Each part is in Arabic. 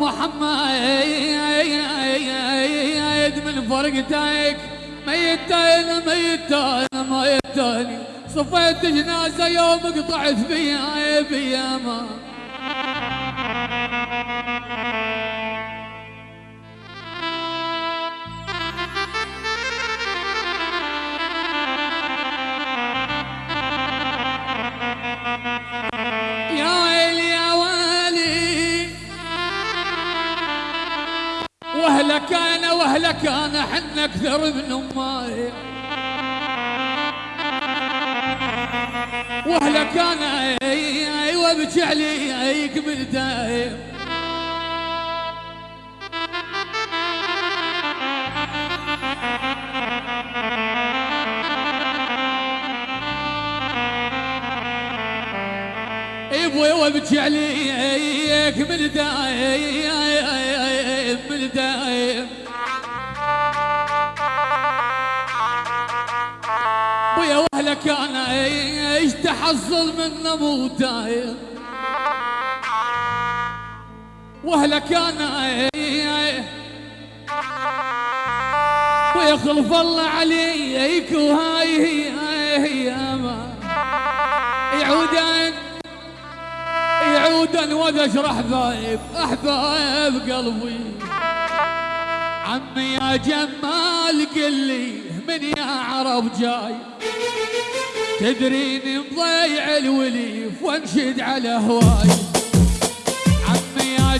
محمد من فرقتك ميتين ميتين ميتين. صفيت جنازة يوم قطعت فيها بياما واهلك أنا حنا أكثر من أمي. وأهلك أنا أيوه ابكي عليك من دايم. أبوي وأبكي عليك من دايم من دايم. أنا إيش تحصل من مو دايم واهلك أنا ويخلف الله عليك وهاي هي هي ما يعودن يعودن وذشر احبايب احبايب قلبي. عمي يا جمال قل لي من يا عرب جاي؟ تدريني مضيع الوليف وانشد على هواي. عمي يا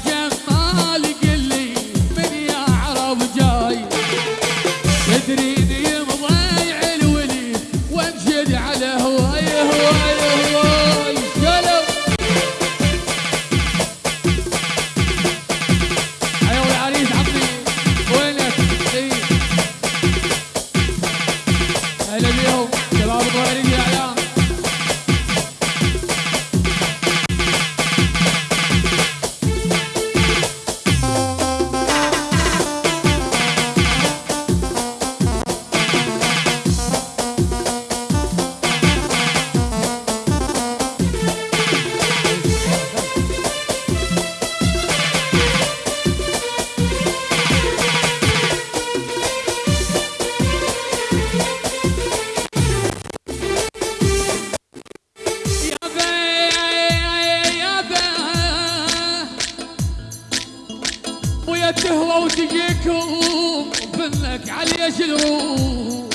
تهوى وتجيكم فنك علي الروح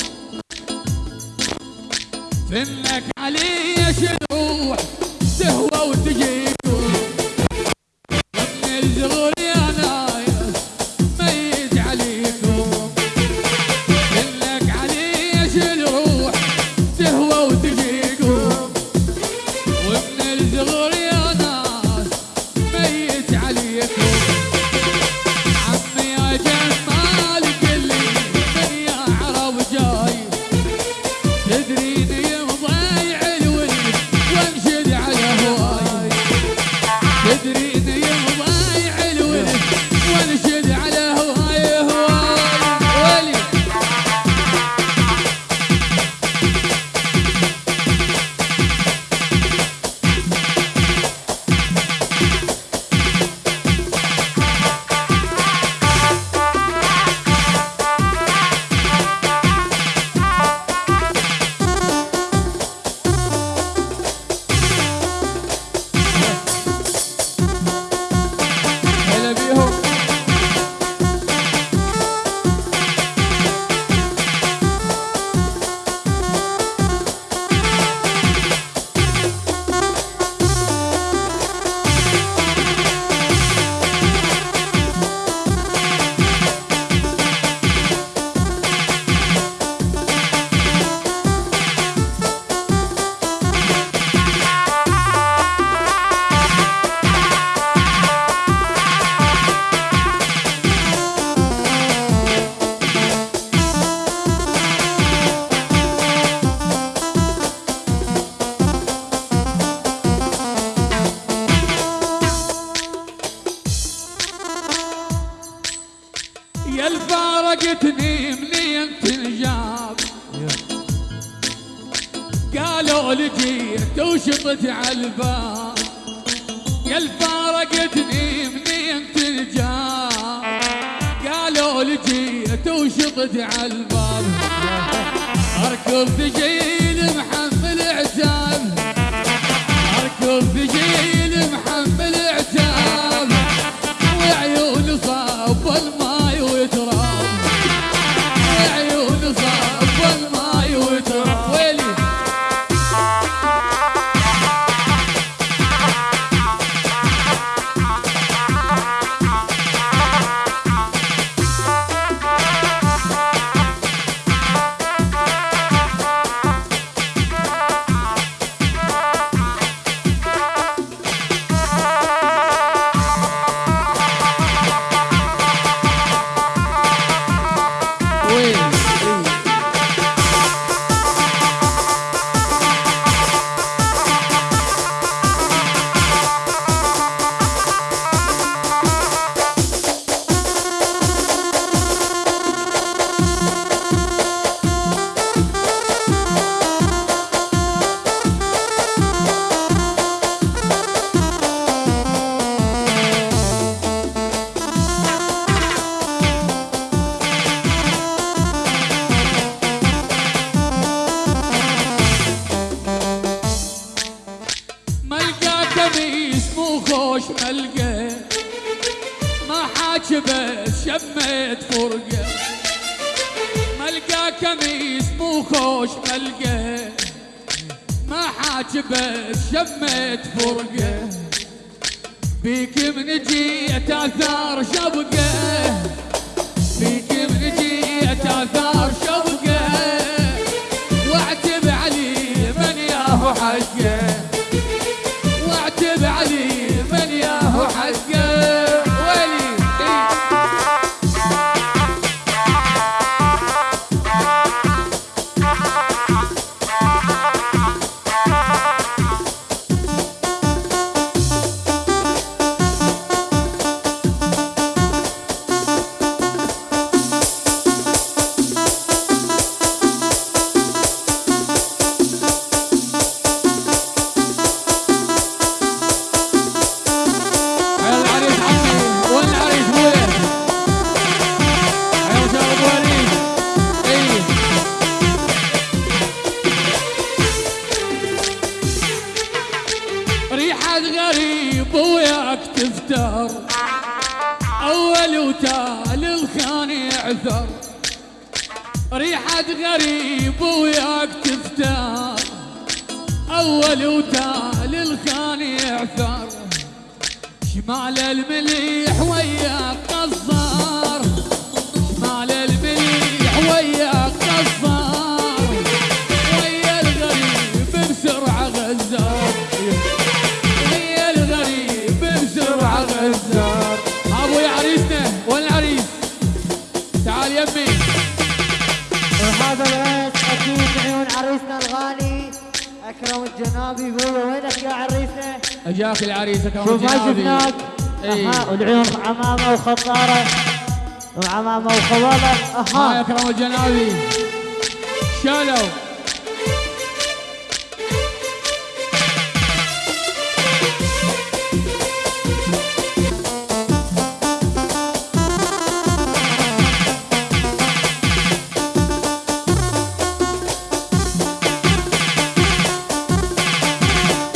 فنك علي الفارقتني منين تنجاب قالوا لجيت وشطت على الباب. يا الفارقتني منين تنجاب قالوا لي جيت وشطت على الباب. اركض ثقيل حاجبه شميت فرقة. ملقى كميس مو خوش ملقى. ما حاجبه شميت فرقة. بيك من جيت آثار شبقة. بيك من جيت آثار شبقة. ريحة غريب وياك تفتر. أول وتالي الخان يعثر. شمال المليح وياك قصار شمال المليح وياك قصار الغالي. أكرم الجنابي يقول وينك يا عريسنا؟ أجاك العريس اكرم شوف ما الجنابي. شفناك. إيه. أها والعيون عمامة وخطاره وعمامه وخواله ها يا أها أكرم الجنابي. شالوا.